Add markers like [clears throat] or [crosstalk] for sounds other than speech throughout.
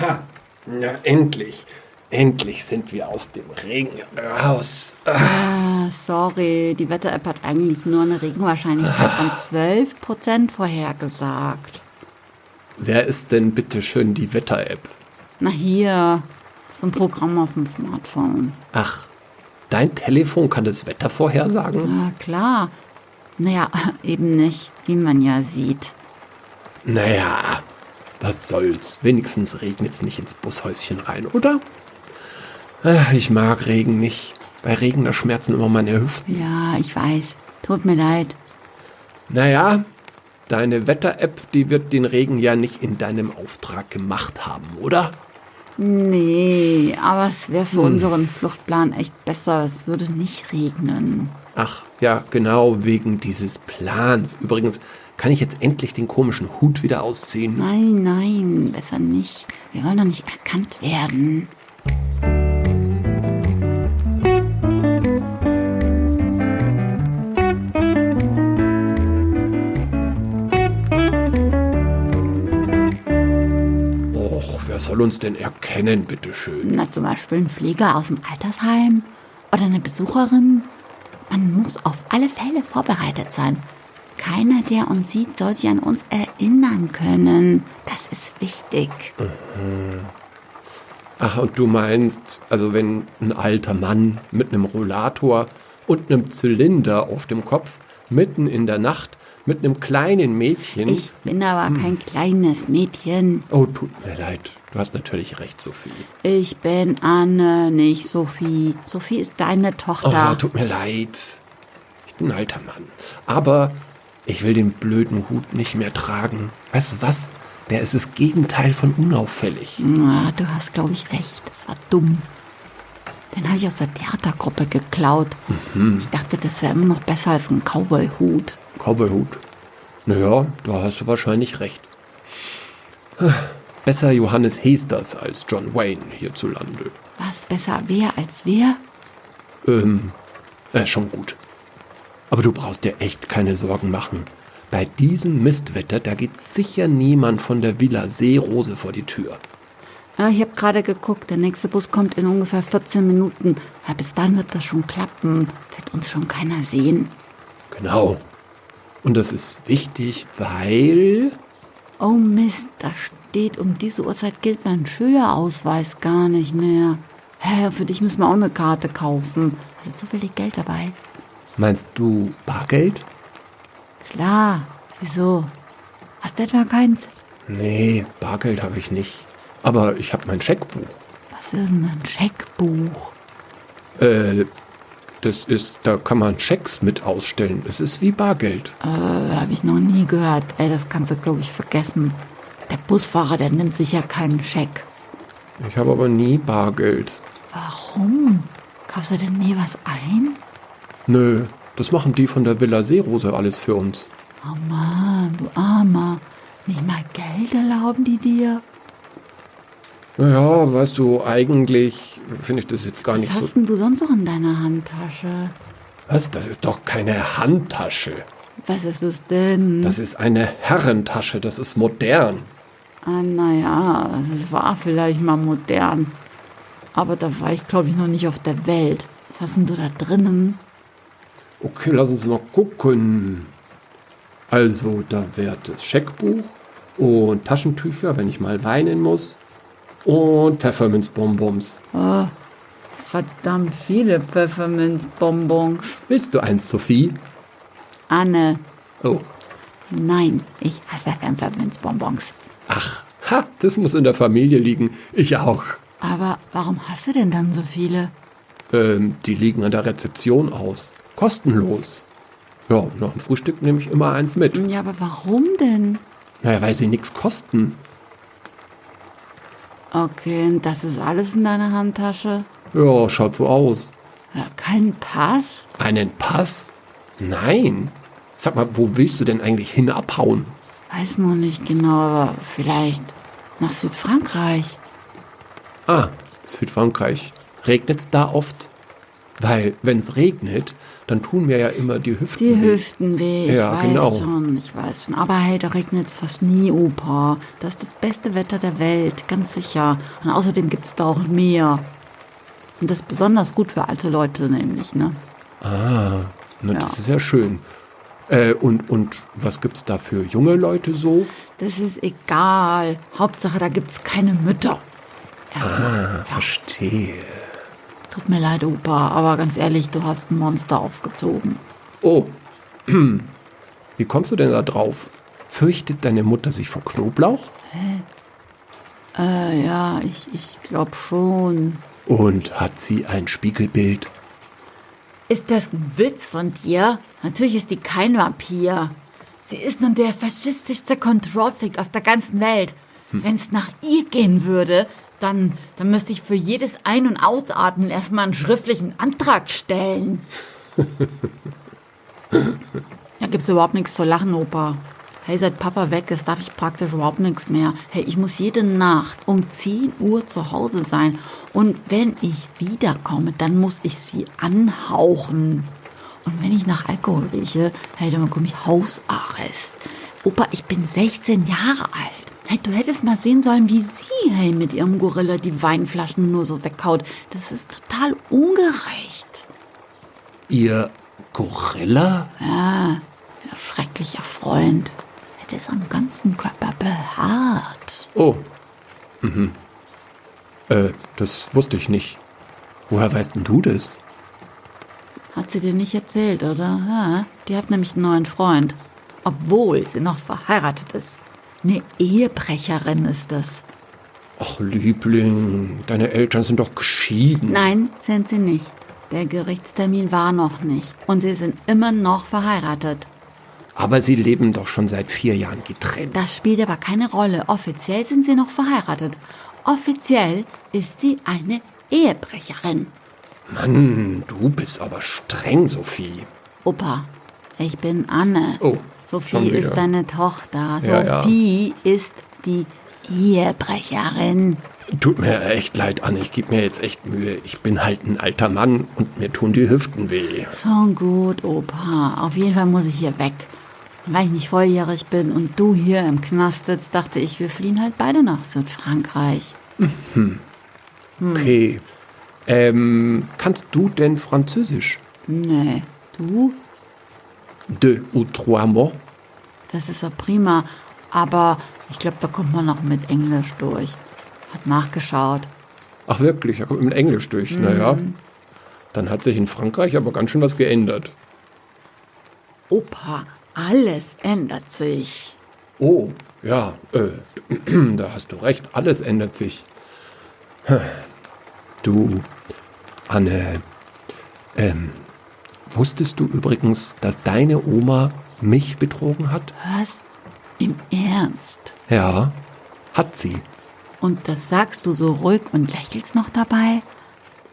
Ha, na endlich. Endlich sind wir aus dem Regen raus. Ah, sorry, die Wetter-App hat eigentlich nur eine Regenwahrscheinlichkeit von 12% vorhergesagt. Wer ist denn bitte schön die Wetter-App? Na hier, so ein Programm auf dem Smartphone. Ach, dein Telefon kann das Wetter vorhersagen? Na klar. Naja, [laughs] eben nicht, wie man ja sieht. Naja, was soll's. Wenigstens regnet's nicht ins Bushäuschen rein, oder? Ach, ich mag Regen nicht. Bei Regen, da schmerzen immer meine Hüften. Ja, ich weiß. Tut mir leid. Naja, deine Wetter-App, die wird den Regen ja nicht in deinem Auftrag gemacht haben, oder? Nee, aber es wäre für unseren Fluchtplan echt besser. Es würde nicht regnen. Ach, ja, genau, wegen dieses Plans. Übrigens, kann ich jetzt endlich den komischen Hut wieder ausziehen? Nein, nein, besser nicht. Wir wollen doch nicht erkannt werden. Och, wer soll uns denn erkennen, bitteschön? Na, zum Beispiel ein Pfleger aus dem Altersheim oder eine Besucherin. Man muss auf alle Fälle vorbereitet sein. Keiner, der uns sieht, soll sich an uns erinnern können. Das ist wichtig. Ach, und du meinst, also wenn ein alter Mann mit einem Rollator und einem Zylinder auf dem Kopf mitten in der Nacht mit einem kleinen Mädchen. Ich bin aber kein kleines Mädchen. oh, tut mir leid. Du hast natürlich recht, Sophie. Ich bin Anne, nicht Sophie. Sophie ist deine Oh, Tochter. tut mir leid. Ich bin ein alter Mann. Aber ich will den blöden Hut nicht mehr tragen. Weißt du was? Der ist das Gegenteil von unauffällig. Na, du hast, glaube ich, recht. Das war dumm. Den habe ich aus der Theatergruppe geklaut. Ich dachte, das wäre immer noch besser als ein Cowboy-Hut. Cowboyhut. Naja, da hast du wahrscheinlich recht. Besser Johannes Hesters als John Wayne hierzulande. Was besser wer als wer? Ähm, äh, schon gut. Aber du brauchst dir echt keine Sorgen machen. Bei diesem Mistwetter, da geht sicher niemand von der Villa Seerose vor die Tür. Ja, ich habe gerade geguckt, der nächste Bus kommt in ungefähr 14 Minuten. Ja, bis dann wird das schon klappen. Wird uns schon keiner sehen. Genau. Und das ist wichtig, weil... Oh Mist, da steht, um diese Uhrzeit gilt mein Schülerausweis gar nicht mehr. Hä, für dich müssen wir auch eine Karte kaufen. Hast du zufällig Geld dabei? Meinst du Bargeld? Klar. Wieso? Hast du etwa keins? Nee, Bargeld habe ich nicht. Aber ich habe mein Scheckbuch. Was ist denn ein Scheckbuch? Äh, das ist, da kann man Schecks mit ausstellen. Es ist wie Bargeld. Äh, habe ich noch nie gehört. Ey, das kannst du, glaube ich, vergessen. Der Busfahrer, der nimmt sicher keinen Scheck. Ich habe aber nie Bargeld. Warum? Kaufst du denn nie was ein? Nö, das machen die von der Villa Seerose alles für uns. Oh Mann, du Armer. Nicht mal Geld erlauben die dir? Naja, weißt du, eigentlich finde ich das jetzt gar Was nicht hast so. denn du sonst noch in deiner Handtasche? Was? Das ist doch keine Handtasche. Was ist es denn? Das ist eine Herrentasche. Das ist modern. ah, naja, das war vielleicht mal modern. Aber da war ich, glaube ich, noch nicht auf der Welt. Was hast denn du da drinnen? Okay, lass uns mal gucken. Also, da wäre das Scheckbuch und Taschentücher, wenn ich mal weinen muss. Und Pfefferminzbonbons. Verdammt viele Pfefferminzbonbons. Willst du eins, Sophie? Anne, Oh, nein, ich hasse Pfefferminzbonbons. ach, ha, das muss in der Familie liegen. Ich auch. Aber warum hast du denn dann so viele? Ähm, die liegen an der Rezeption aus. Kostenlos. Ja, nach dem Frühstück nehme ich immer eins mit. Ja, aber warum denn? Naja, weil sie nichts kosten. Okay, und das ist alles in deiner Handtasche? Ja, schaut so aus. Ja, kein Pass? Einen Pass? Nein. Sag mal, wo willst du denn eigentlich hin abhauen? Weiß noch nicht genau, aber vielleicht nach Südfrankreich. Ah, Südfrankreich. Regnet's da oft? Weil, wenn es regnet, dann tun mir ja immer die Hüften Die weh. Hüften weh, ich Ja, weiß genau. schon, ich weiß schon. Aber hey, da regnet es fast nie, Opa. Das ist das beste Wetter der Welt, ganz sicher. Und außerdem gibt es da auch Meer. Und das ist besonders gut für alte Leute nämlich, ne? Ah, na, Ja. das ist ja schön. Äh, und, und was gibt's da für junge Leute so? Das ist egal. Hauptsache, da gibt es keine Mütter. Erstmal. Ah, verstehe. Tut mir leid, Opa, aber ganz ehrlich, du hast ein Monster aufgezogen. Oh, [clears throat] wie kommst du denn da drauf? Fürchtet deine Mutter sich vor Knoblauch? Äh, ja, ich, ich glaube schon. Und hat sie ein Spiegelbild? Ist das ein Witz von dir? Natürlich ist die kein Vampir. Sie ist nun der faschistischste Kontrollfreak auf der ganzen Welt. Wenn es nach ihr gehen würde, dann, dann müsste ich für jedes Ein- und Ausatmen erstmal einen schriftlichen Antrag stellen. [laughs] da gibt's überhaupt nichts zu lachen, Opa. Hey, seit Papa weg ist, darf ich praktisch überhaupt nichts mehr. Hey, ich muss jede Nacht um 10 Uhr zu Hause sein. Und wenn ich wiederkomme, dann muss ich sie anhauchen. Und wenn ich nach Alkohol rieche, hey, dann bekomme ich Hausarrest. Opa, ich bin 16 Jahre alt. Hey, du hättest mal sehen sollen, wie sie, hey, mit ihrem Gorilla die Weinflaschen nur so weghaut. Das ist total ungerecht. Ihr Gorilla? Ja, schrecklicher Freund. Er ist am ganzen Körper behaart. Oh. Mhm. Äh, das wusste ich nicht. Woher weißt denn du das? Hat sie dir nicht erzählt, oder? Ja, die hat nämlich einen neuen Freund. Obwohl sie noch verheiratet ist. Eine Ehebrecherin ist das. Ach, Liebling, deine Eltern sind doch geschieden. Nein, sind sie nicht. Der Gerichtstermin war noch nicht. Und sie sind immer noch verheiratet. Aber sie leben doch schon seit vier Jahren getrennt. Das spielt aber keine Rolle. Offiziell sind sie noch verheiratet. Offiziell ist sie eine Ehebrecherin. Mann, du bist aber streng, Sophie. Opa, ich bin Anne. Oh, Sophie ist deine Tochter. Ja, ja. Sophie ist die Ehebrecherin. Tut mir echt leid, Anne, ich gebe mir jetzt echt Mühe. Ich bin halt ein alter Mann und mir tun die Hüften weh. Schon gut, Opa. Auf jeden Fall muss ich hier weg. Weil ich nicht volljährig bin und du hier im Knast sitzt, dachte ich, wir fliehen halt beide nach Südfrankreich. Okay. Ähm, kannst du denn Französisch? Nee, du? Deux ou trois mots? Das ist ja prima. Aber ich glaube, da kommt man noch mit Englisch durch. Hat nachgeschaut. Ach wirklich, er kommt mit Englisch durch. Naja, dann hat sich in Frankreich aber ganz schön was geändert. Opa, alles ändert sich. Oh, ja, äh, [clears throat] da hast du recht, alles ändert sich. Du, Anne, ähm, wusstest du übrigens, dass deine Oma mich betrogen hat? Was? Im Ernst? Ja, hat sie. Und das sagst du so ruhig und lächelst noch dabei?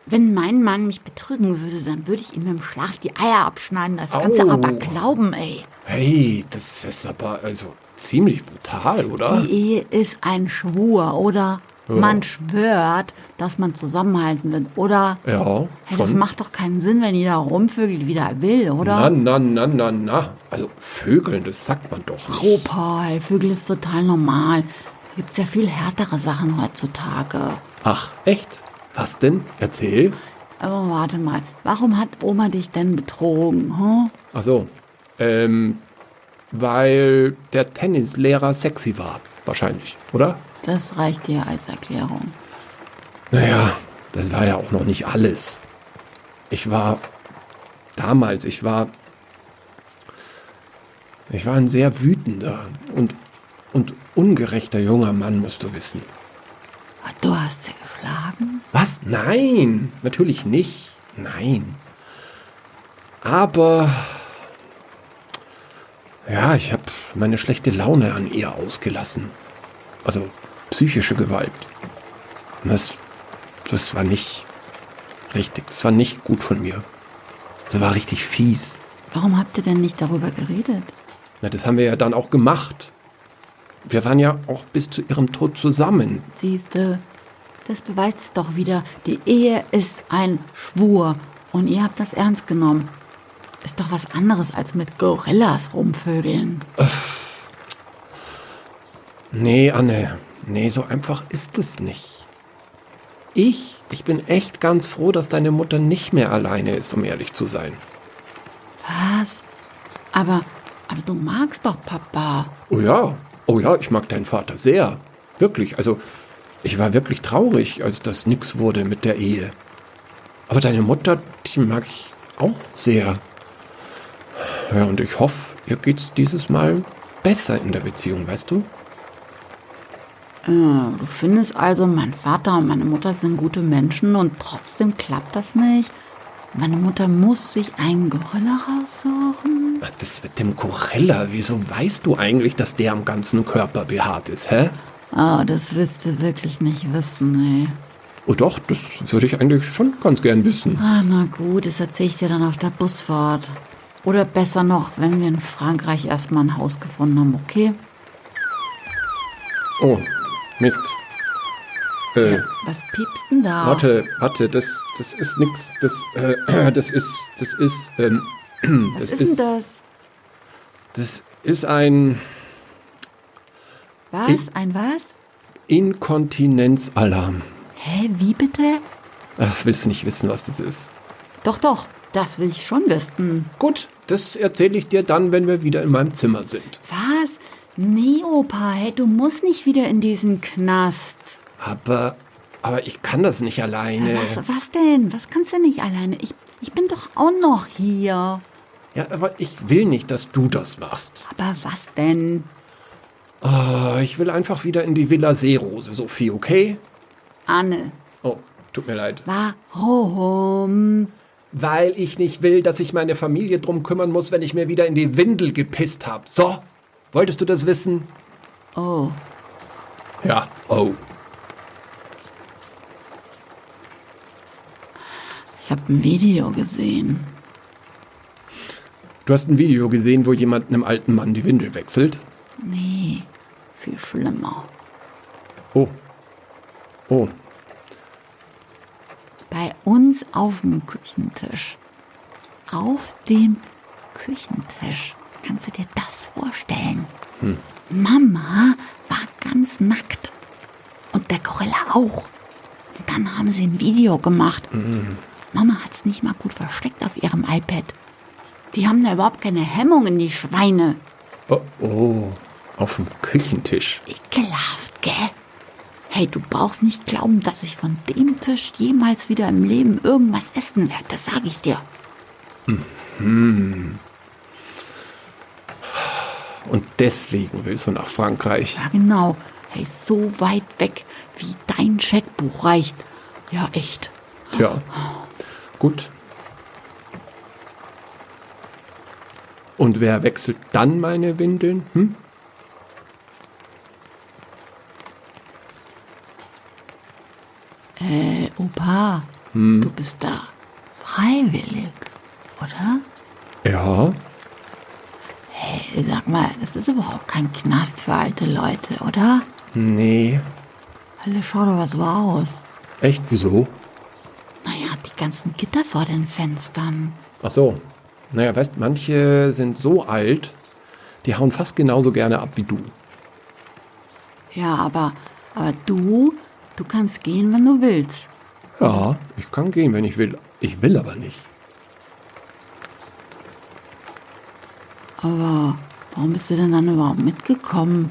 Wenn mein Mann mich betrügen würde, dann würde ich ihm im Schlaf die Eier abschneiden. Das kannst du Au. aber glauben, ey. Hey, das ist aber also ziemlich brutal, oder? Die Ehe ist ein Schwur, oder? Man schwört, dass man zusammenhalten wird, oder? Ja, Hey, das schon. macht doch keinen Sinn, wenn jeder rumvögelt, wie er will, oder? Na, na, na, na, na. Also Vögeln, das sagt man doch nicht. Opa, hey, Vögel ist total normal. Da gibt's ja viel härtere Sachen heutzutage. Ach, echt? Was denn? Erzähl. Aber warte mal, warum hat Oma dich denn betrogen? Hm? Ach so. Ähm, weil der Tennislehrer sexy war. Wahrscheinlich, oder? Das reicht dir als Erklärung. Naja, das war ja auch noch nicht alles. Ich war damals, ich war. Ich war ein sehr wütender und, und ungerechter junger Mann, musst du wissen. Du hast sie geschlagen? Was? Nein, natürlich nicht. Nein. Aber ja, ich habe meine schlechte Laune an ihr ausgelassen. Also psychische Gewalt. Und das, das war nicht richtig. Das war nicht gut von mir. Das war richtig fies. Warum habt ihr denn nicht darüber geredet? Na, das haben wir ja dann auch gemacht. Wir waren ja auch bis zu ihrem Tod zusammen. Siehste, das beweist es doch wieder. Die Ehe ist ein Schwur. Und ihr habt das ernst genommen. Ist doch was anderes als mit Gorillas rumvögeln. Nee, Anne, nee, so einfach ist es nicht. Ich, ich bin echt ganz froh, dass deine Mutter nicht mehr alleine ist, um ehrlich zu sein. Was? Aber, aber du magst doch Papa. Oh ja, oh ja, ich mag deinen Vater sehr. Wirklich, also ich war wirklich traurig, als das nix wurde mit der Ehe. Aber deine Mutter, die mag ich auch sehr. Ja, und ich hoffe, ihr geht's dieses Mal besser in der Beziehung, weißt du? Äh, du findest also, mein Vater und meine Mutter sind gute Menschen und trotzdem klappt das nicht? Meine Mutter muss sich einen Gorilla raussuchen? Ach, das mit dem Gorilla, wieso weißt du eigentlich, dass der am ganzen Körper behaart ist, hä? Oh, das willst du wirklich nicht wissen, ey. Oh doch, das würde ich eigentlich schon ganz gern wissen. Ah, na gut, das erzähle ich dir dann auf der Busfahrt. Oder besser noch, wenn wir in Frankreich erstmal ein Haus gefunden haben, okay? Oh, Mist. Äh, Was piepst denn da? warte, warte, das, das ist nix, das, äh, [clears throat] das ist, das ist, ähm, [clears throat] Was das ist, denn das? das ist ein Was? Ein was? Inkontinenzalarm. Hä, wie bitte? Ach, Das willst du nicht wissen, was das ist. Doch, doch, das will ich schon wissen. Gut, das erzähle ich dir dann, wenn wir wieder in meinem Zimmer sind. Was? Nee, Opa, hey, du musst nicht wieder in diesen Knast. Aber, aber ich kann das nicht alleine. Was, was denn? Was kannst du nicht alleine? Ich, ich bin doch auch noch hier. Ja, aber ich will nicht, dass du das machst. Aber was denn? Oh, ich will einfach wieder in die Villa Seerose, Sophie, okay? Anne, Oh, tut mir leid. warum? Weil ich nicht will, dass sich meine Familie drum kümmern muss, wenn ich mir wieder in die Windel gepisst habe. So, wolltest du das wissen? Oh, Ja. Oh. ich habe ein Video gesehen. Du hast ein Video gesehen, wo jemand einem alten Mann die Windel wechselt? Nee, viel schlimmer. Oh. Oh. Uns auf dem Küchentisch. Auf dem Küchentisch. Kannst du dir das vorstellen? Mama war ganz nackt. Und der Gorilla auch. Und dann haben sie ein Video gemacht. Mama hat's nicht mal gut versteckt auf ihrem iPad. Die haben da überhaupt keine Hemmungen, die Schweine. Oh, oh. Auf dem Küchentisch. Ekelhaft, gell? Hey, du brauchst nicht glauben, dass ich von dem Tisch jemals wieder im Leben irgendwas essen werde. Das sage ich dir. Und deswegen willst du nach Frankreich. Ja, genau. Hey, so weit weg, wie dein Scheckbuch reicht. Ja, echt. Tja. Gut. Und wer wechselt dann meine Windeln? Hm? Äh, Opa, du bist da freiwillig, oder? Ja. Hey, sag mal, das ist überhaupt kein Knast für alte Leute, oder? Nee. Alle, schau doch was so aus. Echt? Wieso? Naja, die ganzen Gitter vor den Fenstern. Ach so. Naja, weißt, manche sind so alt, die hauen fast genauso gerne ab wie du. Ja, aber, aber du, du kannst gehen, wenn du willst. Ja, ich kann gehen, wenn ich will. Ich will aber nicht. Aber warum bist du denn dann überhaupt mitgekommen?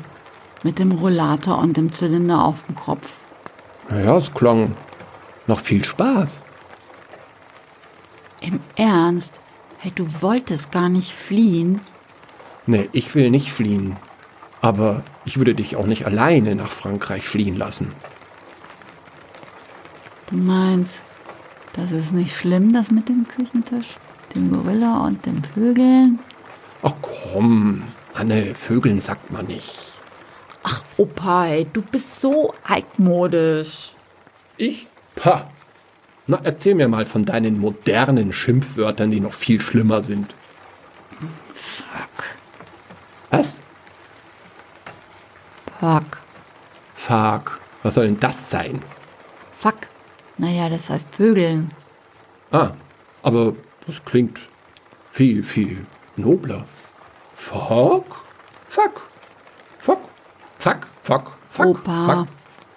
Mit dem Rollator und dem Zylinder auf dem Kopf. Naja, es klang noch viel Spaß. Im Ernst? Hey, du wolltest gar nicht fliehen? Nee, ich will nicht fliehen. Aber ich würde dich auch nicht alleine nach Frankreich fliehen lassen. Du meinst, das ist nicht schlimm, das mit dem Küchentisch, dem Gorilla und den Vögeln? Ach komm, Anne, Vögeln sagt man nicht. Ach, Opa, ey, du bist so altmodisch. Ich? Pah. Na, erzähl mir mal von deinen modernen Schimpfwörtern, die noch viel schlimmer sind. Fuck. Was? Fuck. Fuck. Was soll denn das sein? Fuck. Naja, das heißt Vögeln. Ah, Aber das klingt viel, viel nobler. Fuck? Fuck. Fuck. Fuck. Fuck. Fuck. Opa, Fuck.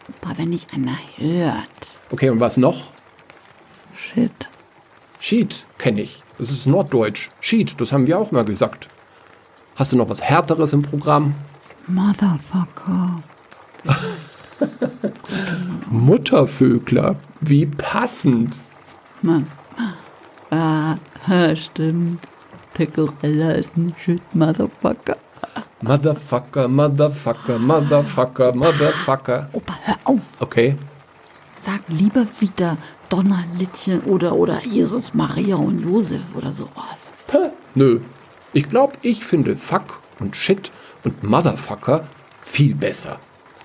Opa, wenn dich einer hört. Okay, und was noch? Shit. Sheet kenne ich. Das ist Norddeutsch. Sheet, das haben wir auch mal gesagt. Hast du noch was Härteres im Programm? Motherfucker. [laughs] Muttervögler. Wie passend. Mann. Ah, stimmt. Der Gorilla ist ein Shit, Motherfucker. Motherfucker, Motherfucker, Motherfucker, Motherfucker. Opa, hör auf. Okay. Sag lieber wieder Donnerlittchen oder, oder Jesus, Maria und Josef oder sowas. Hä? Nö. Ich glaube, ich finde Fuck und Shit und Motherfucker viel besser.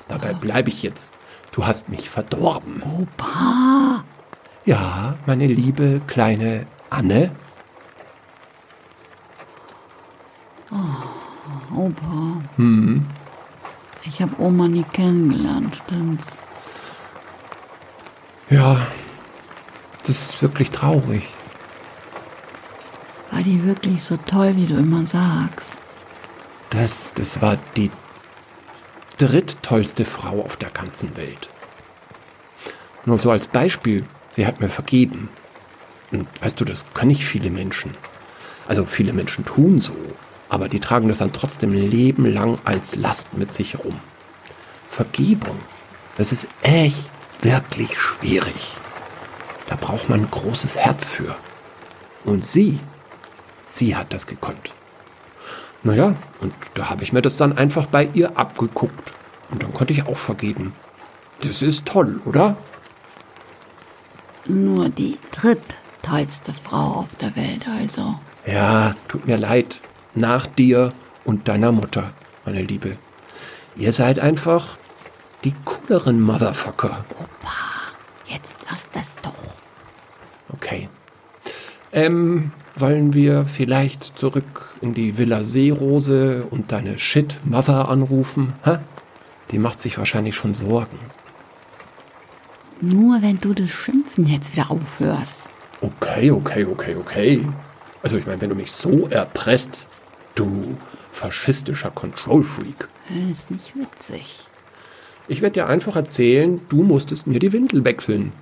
Dabei bleibe ich jetzt. Du hast mich verdorben. Opa. Ja, meine liebe kleine Anne. Opa. Ich habe Oma nie kennengelernt, stimmt's? Ja, das ist wirklich traurig. War die wirklich so toll, wie du immer sagst? Das, das war die dritttollste Frau auf der ganzen Welt. Nur so als Beispiel, sie hat mir vergeben. Und weißt du, das können nicht viele Menschen. Also viele Menschen tun so, aber die tragen das dann trotzdem ein Leben lang als Last mit sich rum. Vergebung, das ist echt wirklich schwierig. Da braucht man ein großes Herz für. Und sie, sie hat das gekonnt. Naja, und da habe ich mir das dann einfach bei ihr abgeguckt. Und dann konnte ich auch vergeben. Das ist toll, oder? Nur die dritttollste Frau auf der Welt, also. Ja, tut mir leid. Nach dir und deiner Mutter, meine Liebe. Ihr seid einfach die cooleren Motherfucker. Jetzt lass das doch. Okay. Ähm, wollen wir vielleicht zurück in die Villa Seerose und deine Shit-Mother anrufen? Hä? Die macht sich wahrscheinlich schon Sorgen. Nur wenn du das Schimpfen jetzt wieder aufhörst. Okay, okay, okay, okay. Also ich meine, wenn du mich so erpresst, du faschistischer Control-Freak. Ist nicht witzig. Ich werde dir einfach erzählen, du musstest mir die Windel wechseln.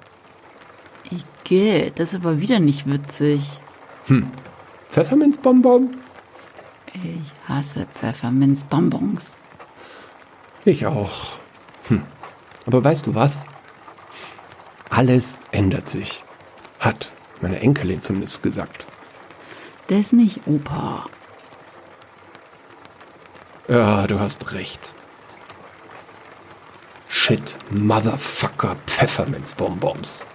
Ich gehe, das ist aber wieder nicht witzig. Pfefferminzbonbon? Ich hasse Pfefferminzbonbons. Ich auch. Hm. Aber weißt du was? Alles ändert sich. Hat meine Enkelin zumindest gesagt. Das nicht, Opa. Ja, du hast recht. Shit, Motherfucker, Pfefferminzbonbons.